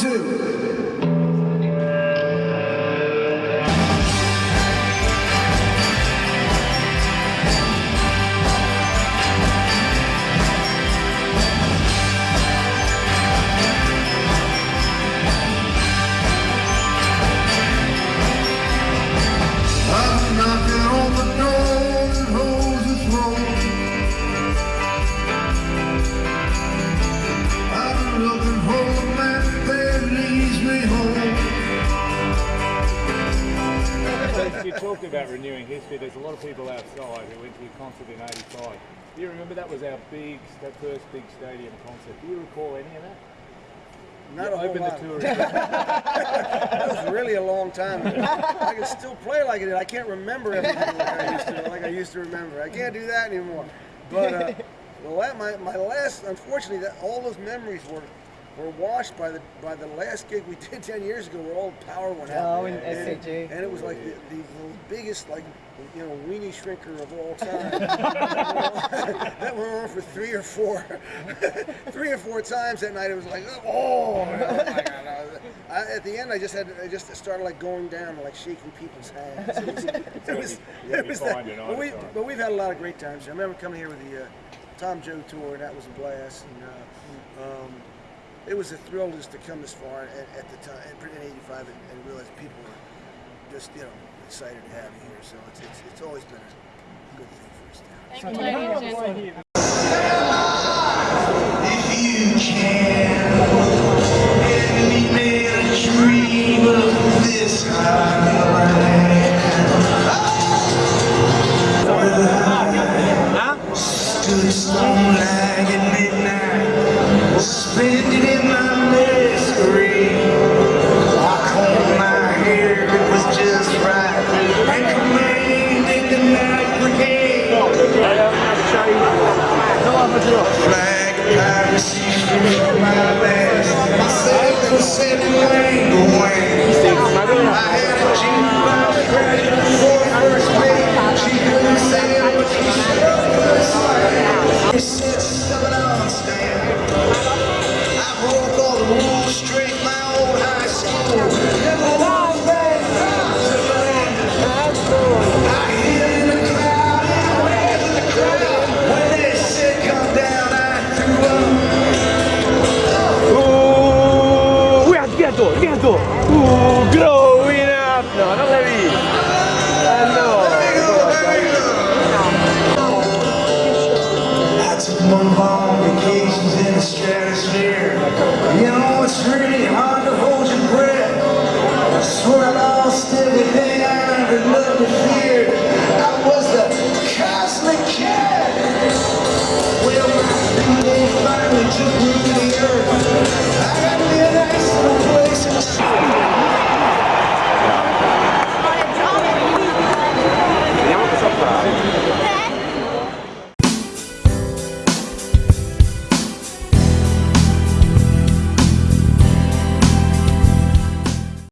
two. Talked about renewing history. There's a lot of people outside who went to your concert in '85. Do you remember that was our big, that first big stadium concert? Do you recall any of that? Not You a whole lot. the tour. That was really a long time ago. I can still play like I did. I can't remember everything like I used to, like I used to remember. I can't do that anymore. But uh, the la- my, my last, unfortunately, that all those memories were were washed by the by the last gig we did 10 years ago where all the power went out. Oh, in and, SCG. and it was like the, the, the biggest, like, you know, weenie shrinker of all time. that went on for three or four, three or four times that night. It was like, oh, you oh my God. I at the end, I just had, I just started like going down, like shaking people's hands. It was, it was, it was that, but, we, but we've had a lot of great times. I remember coming here with the uh, Tom Joad tour, and that was a blast. And, uh, um, it was a thrill just to come this far at, at the time, in '85, and, and realize people were just, you know, excited to have you here. So it's, it's, it's always been a good thing for us. Now. Thank you, ladies and. If you can, let me make dream of this island. Stood stone like Flag of piracy from my last. Cosmic cat.